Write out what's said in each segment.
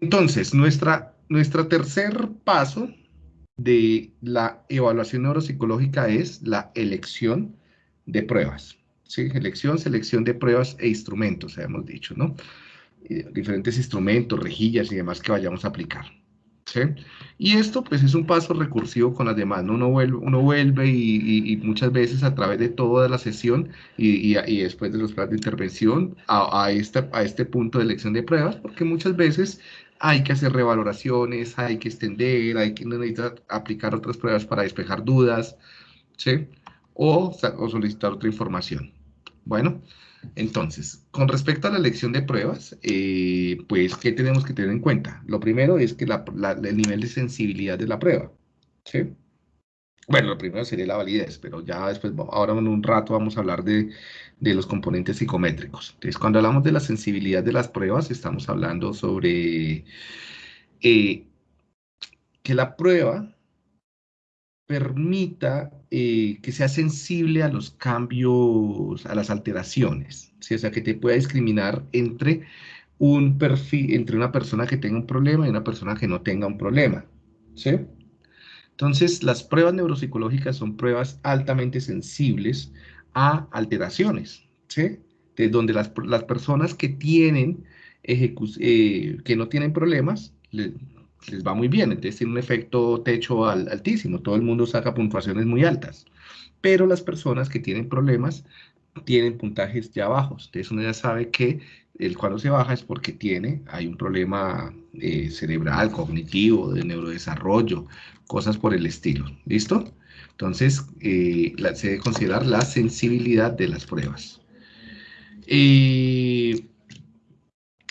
Entonces, nuestra, nuestro tercer paso de la evaluación neuropsicológica es la elección de pruebas. ¿sí? Elección, selección de pruebas e instrumentos, hemos dicho, ¿no? diferentes instrumentos, rejillas y demás que vayamos a aplicar. ¿sí? Y esto pues es un paso recursivo con las demás, ¿no? Uno vuelve, uno vuelve y, muchas veces a través de toda la sesión y, después de los planes de intervención a, a, este, a este punto de elección de pruebas, porque muchas veces hay que hacer revaloraciones, hay que extender, hay que necesitar aplicar otras pruebas para despejar dudas, ¿sí? O, solicitar otra información. Bueno, entonces, con respecto a la elección de pruebas, eh, pues, ¿qué tenemos que tener en cuenta? Lo primero es que el nivel de sensibilidad de la prueba, ¿sí? Bueno, lo primero sería la validez, pero ya después, ahora en un rato vamos a hablar de, los componentes psicométricos. Entonces, cuando hablamos de la sensibilidad de las pruebas, estamos hablando sobre eh, que la prueba permita eh, que sea sensible a los cambios, a las alteraciones, ¿sí? o sea, que te pueda discriminar entre un perfil, entre una persona que tenga un problema y una persona que no tenga un problema, ¿sí? Entonces, las pruebas neuropsicológicas son pruebas altamente sensibles a alteraciones, ¿sí? De donde las, personas que tienen, eh, que no tienen problemas, les va muy bien, entonces tiene un efecto techo altísimo, todo el mundo saca puntuaciones muy altas, pero las personas que tienen problemas tienen puntajes ya bajos, entonces uno ya sabe que el cuando se baja es porque tiene, hay un problema eh, cerebral, cognitivo, de neurodesarrollo, cosas por el estilo, ¿listo? Entonces, eh, se debe considerar la sensibilidad de las pruebas. Y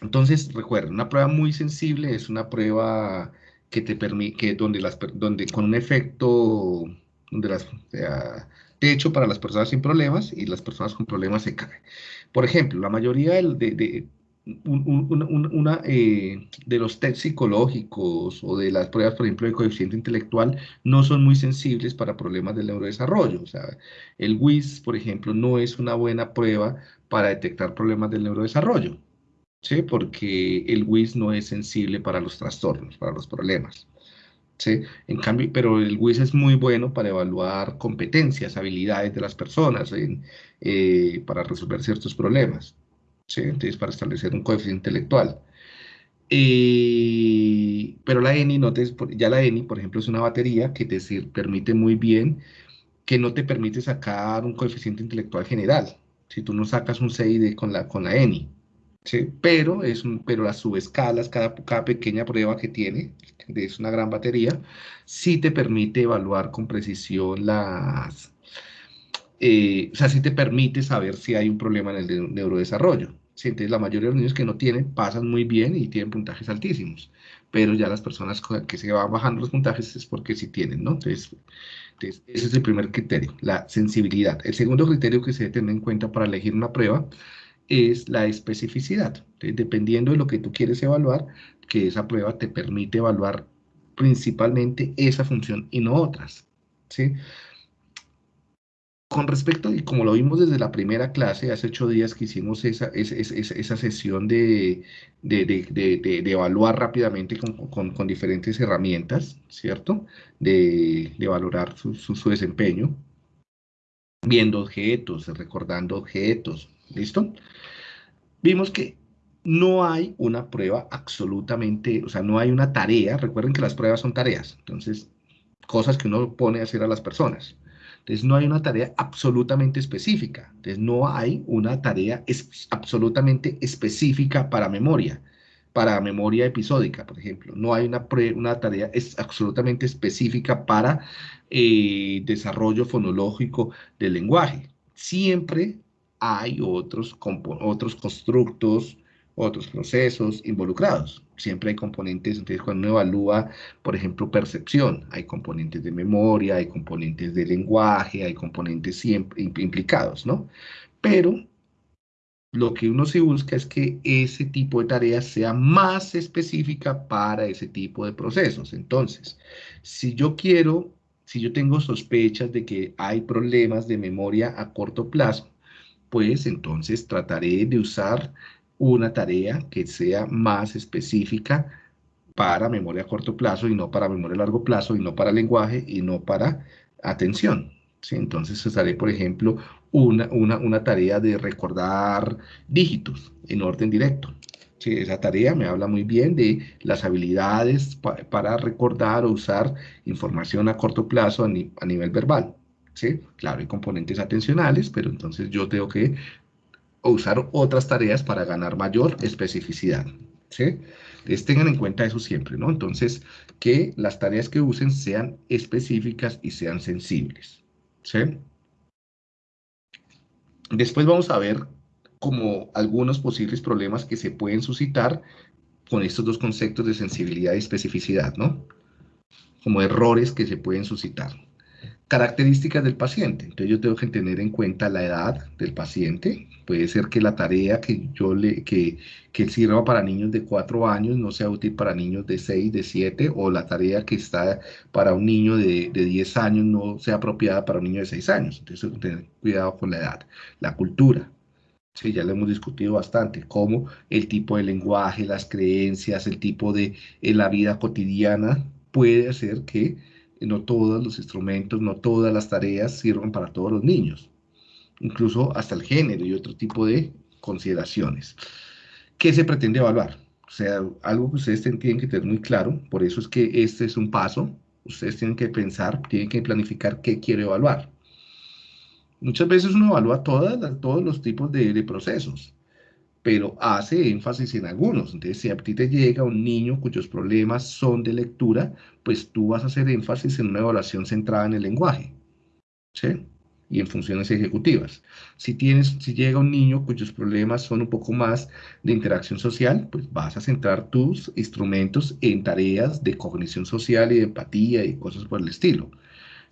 entonces, recuerden, una prueba muy sensible es una prueba que te permite, donde, las, donde con un efecto, donde las, techo para las personas sin problemas y las personas con problemas se caen. Por ejemplo, la mayoría de, de, eh, de los test psicológicos o de las pruebas, por ejemplo, de coeficiente intelectual, no son muy sensibles para problemas del neurodesarrollo. O sea, el WIS, por ejemplo, no es una buena prueba para detectar problemas del neurodesarrollo. ¿sí? Porque el WIS no es sensible para los trastornos, para los problemas. ¿Sí? En cambio, pero el WIS es muy bueno para evaluar competencias, habilidades de las personas eh, para resolver ciertos problemas. ¿sí? Entonces, para establecer un coeficiente intelectual. Eh, pero la ENI, no te, ya la ENI, por ejemplo, es una batería que te permite muy bien, que no te permite sacar un coeficiente intelectual general. Si tú no sacas un CID con la, con la ENI, pero, es un, pero las subescalas, cada, cada pequeña prueba que tiene, es una gran batería, sí te permite evaluar con precisión las... Eh, o sea, sí te permite saber si hay un problema en el neurodesarrollo. Entonces, la mayoría de los niños que no tienen pasan muy bien y tienen puntajes altísimos, pero ya las personas que se van bajando los puntajes es porque sí tienen, ¿no? Entonces, entonces, ese es el primer criterio, la sensibilidad. El segundo criterio que se debe tener en cuenta para elegir una prueba es la especificidad. dependiendo de lo que tú quieres evaluar, que esa prueba te permite evaluar principalmente esa función y no otras. ¿sí? Con respecto, y como lo vimos desde la primera clase, hace ocho días que hicimos esa, esa, sesión de, de, evaluar rápidamente con, diferentes herramientas, ¿cierto? De, valorar su, su desempeño, viendo objetos, recordando objetos, ¿listo? vimos que no hay una prueba absolutamente, o sea, no hay una tarea, recuerden que las pruebas son tareas, entonces, cosas que uno pone a hacer a las personas. Entonces, no hay una tarea absolutamente específica, entonces no hay una tarea absolutamente específica para memoria, para memoria episódica, por ejemplo. No hay una, una tarea es absolutamente específica para eh, desarrollo fonológico del lenguaje. Siempre hay otros, otros constructos, otros procesos involucrados. Siempre hay componentes, entonces cuando uno evalúa, por ejemplo, percepción, hay componentes de memoria, hay componentes de lenguaje, hay componentes siempre implicados, ¿no? Pero lo que uno se busca es que ese tipo de tareas sea más específica para ese tipo de procesos. Entonces, si yo quiero, si yo tengo sospechas de que hay problemas de memoria a corto plazo, pues entonces trataré de usar una tarea que sea más específica para memoria a corto plazo y no para memoria a largo plazo y no para lenguaje y no para atención. ¿sí? Entonces usaré, por ejemplo, una, una, tarea de recordar dígitos en orden directo. ¿sí? Esa tarea me habla muy bien de las habilidades para recordar o usar información a corto plazo a nivel verbal. ¿Sí? Claro, hay componentes atencionales, pero entonces yo tengo que usar otras tareas para ganar mayor especificidad. ¿sí? Entonces tengan en cuenta eso siempre, ¿no? Entonces, que las tareas que usen sean específicas y sean sensibles, ¿sí? Después vamos a ver como algunos posibles problemas que se pueden suscitar con estos dos conceptos de sensibilidad y especificidad, ¿no? Como errores que se pueden suscitar. Características del paciente. Entonces yo tengo que tener en cuenta la edad del paciente. Puede ser que la tarea que yo le que, que sirva para niños de 4 años no sea útil para niños de 6, de 7, o la tarea que está para un niño de, de 10 años no sea apropiada para un niño de 6 años. Entonces tengo que tener cuidado con la edad. La cultura. Ya lo hemos discutido bastante, cómo el tipo de lenguaje, las creencias, el tipo de en la vida cotidiana puede hacer que no todos los instrumentos, no todas las tareas sirvan para todos los niños, incluso hasta el género y otro tipo de consideraciones. ¿Qué se pretende evaluar? O sea, algo que ustedes tienen que tener muy claro, por eso es que este es un paso, ustedes tienen que pensar, tienen que planificar qué quiere evaluar. Muchas veces uno evalúa todas, todos los tipos de procesos, pero hace énfasis en algunos. Entonces, si a ti te llega un niño cuyos problemas son de lectura, pues tú vas a hacer énfasis en una evaluación centrada en el lenguaje, ¿sí? Y en funciones ejecutivas. Si, tienes, si llega un niño cuyos problemas son un poco más de interacción social, pues vas a centrar tus instrumentos en tareas de cognición social y de empatía y cosas por el estilo.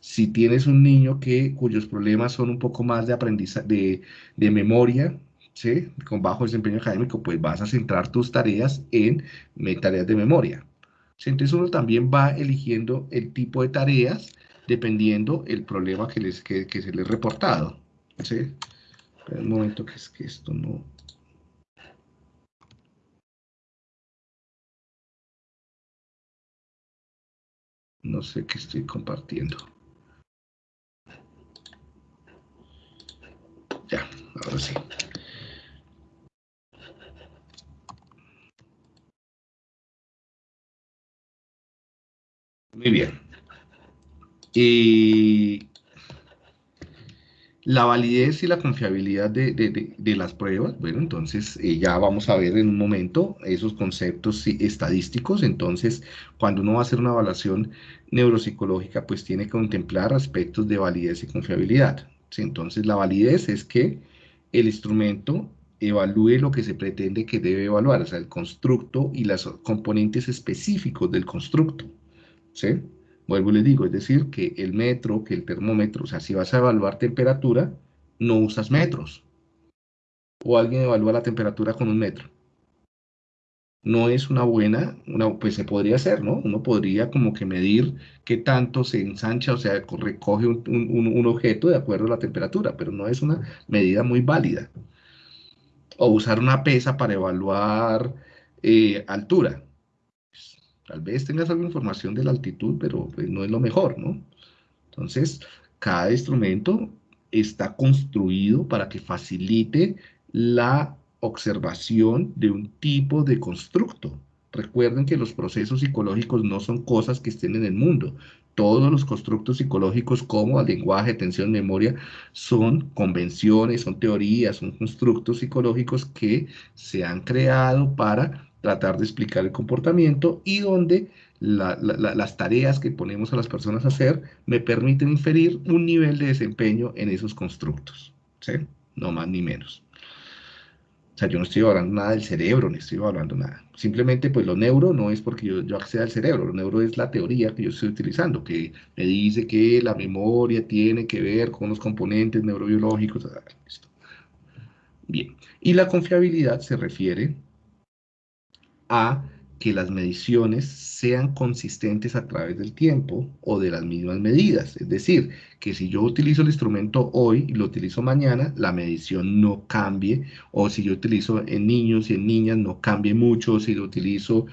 Si tienes un niño que, cuyos problemas son un poco más de aprendizaje, de, de memoria, ¿sí? con bajo desempeño académico, pues vas a centrar tus tareas en tareas de memoria. Entonces uno también va eligiendo el tipo de tareas dependiendo el problema que, les, que, se les ha reportado. ¿sí? un momento que es que esto no... No sé qué estoy compartiendo. Ya, ahora sí. Muy bien. Y la validez y la confiabilidad de, las pruebas, bueno, entonces eh, ya vamos a ver en un momento esos conceptos estadísticos, entonces cuando uno va a hacer una evaluación neuropsicológica, pues tiene que contemplar aspectos de validez y confiabilidad. Entonces la validez es que el instrumento evalúe lo que se pretende que debe evaluar, o sea, el constructo y los componentes específicos del constructo. ¿Sí? Vuelvo y les digo, es decir, que el metro, que el termómetro, o sea, si vas a evaluar temperatura, no usas metros. O alguien evalúa la temperatura con un metro. No es una buena, una, pues se podría hacer, ¿no? Uno podría como que medir qué tanto se ensancha, o sea, recoge un, objeto de acuerdo a la temperatura, pero no es una medida muy válida. O usar una pesa para evaluar eh, altura Tal vez tengas alguna información de la altitud, pero pues, no es lo mejor, ¿no? Entonces, cada instrumento está construido para que facilite la observación de un tipo de constructo. Recuerden que los procesos psicológicos no son cosas que estén en el mundo. Todos los constructos psicológicos como el lenguaje, atención, memoria, son convenciones, son teorías, son constructos psicológicos que se han creado para tratar de explicar el comportamiento y donde las tareas que ponemos a las personas a hacer me permiten inferir un nivel de desempeño en esos constructos, ¿sí? No más ni menos. O sea, yo no estoy hablando nada del cerebro, ni estoy hablando nada. Simplemente, pues lo neuro no es porque yo, yo acceda al cerebro, lo neuro es la teoría que yo estoy utilizando, que me dice que la memoria tiene que ver con los componentes neurobiológicos. Bien, y la confiabilidad se refiere a que las mediciones sean consistentes a través del tiempo o de las mismas medidas. Es decir, que si yo utilizo el instrumento hoy y lo utilizo mañana, la medición no cambie, o si yo utilizo en niños y en niñas no cambie mucho, si lo utilizo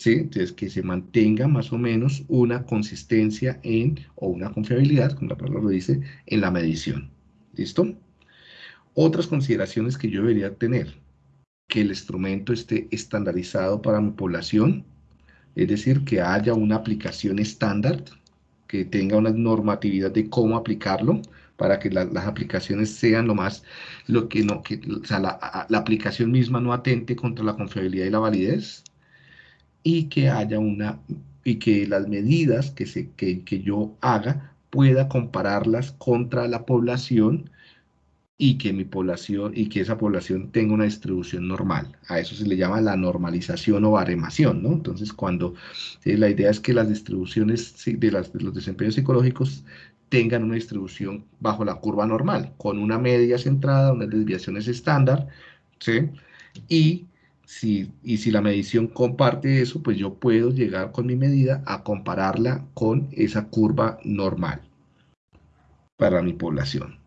¿sí? Entonces, que se mantenga más o menos una consistencia en, o una confiabilidad, como la palabra lo dice, en la medición. ¿Listo? Otras consideraciones que yo debería tener, que el instrumento esté estandarizado para mi población, es decir, que haya una aplicación estándar, que tenga una normatividad de cómo aplicarlo, para que las aplicaciones sean lo más, lo que no, que, o sea, la, la aplicación misma no atente contra la confiabilidad y la validez, y que haya una, y que las medidas que, se, que, que yo haga pueda compararlas contra la población y que mi población y que esa población tenga una distribución normal. A eso se le llama la normalización o baremación, ¿no? Entonces, cuando eh, la idea es que las distribuciones de, las, de los desempeños psicológicos tengan una distribución bajo la curva normal, con una media centrada, unas desviaciones estándar, ¿sí? Y si, y si la medición comparte eso, pues yo puedo llegar con mi medida a compararla con esa curva normal para mi población.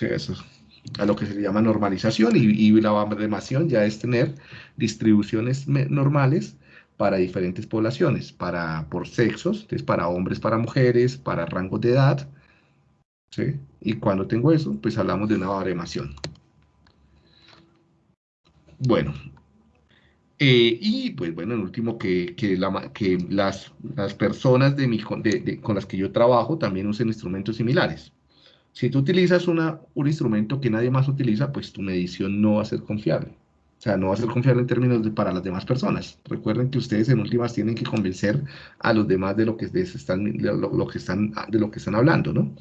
Eso es a lo que se llama normalización y, la baremación ya es tener distribuciones normales para diferentes poblaciones, para, por sexos, entonces para hombres, para mujeres, para rangos de edad, ¿sí? Y cuando tengo eso, pues hablamos de una baremación. Bueno, eh, y pues bueno, en último, que, que las, las, personas de mi, de, con las que yo trabajo también usen instrumentos similares. Si tú utilizas una, un instrumento que nadie más utiliza, pues tu medición no va a ser confiable. O sea, no va a ser confiable en términos de para las demás personas. Recuerden que ustedes en últimas tienen que convencer a los demás de lo que, están, de lo, que, están, de lo que están hablando, ¿no?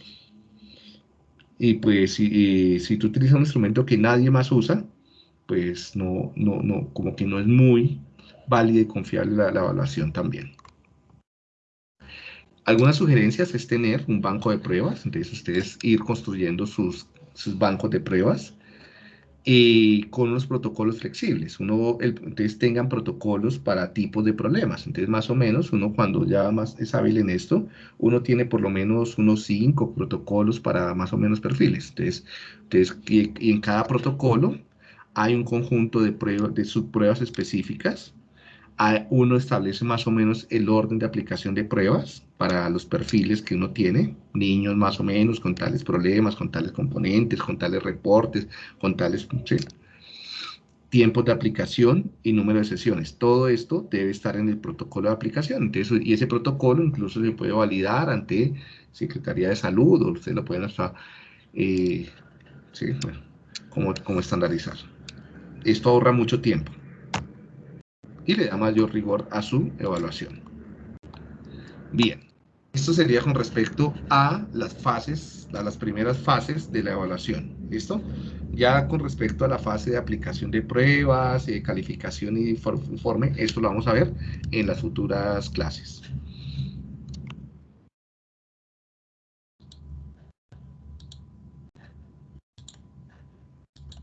Y pues si, si tú utilizas un instrumento que nadie más usa, pues no, no, no, como que no es muy válida y confiable la, evaluación también. Algunas sugerencias es tener un banco de pruebas, entonces ustedes ir construyendo sus, sus bancos de pruebas y con unos protocolos flexibles. Uno, el, entonces tengan protocolos para tipos de problemas. Entonces, más o menos, uno cuando ya más es hábil en esto, uno tiene por lo menos unos cinco protocolos para más o menos perfiles. Entonces, entonces y en cada protocolo hay un conjunto de, pruebas, de subpruebas específicas. Uno establece más o menos el orden de aplicación de pruebas para los perfiles que uno tiene, niños más o menos con tales problemas, con tales componentes, con tales reportes, con tales tiempos de aplicación y número de sesiones. Todo esto debe estar en el protocolo de aplicación. Entonces, y ese protocolo incluso se puede validar ante Secretaría de Salud o usted lo pueden hasta, eh, sí, como, como estandarizar. Esto ahorra mucho tiempo y le da mayor rigor a su evaluación. Bien, esto sería con respecto a las fases, a las primeras fases de la evaluación. ¿Listo? Ya con respecto a la fase de aplicación de pruebas, de calificación y informe, esto lo vamos a ver en las futuras clases.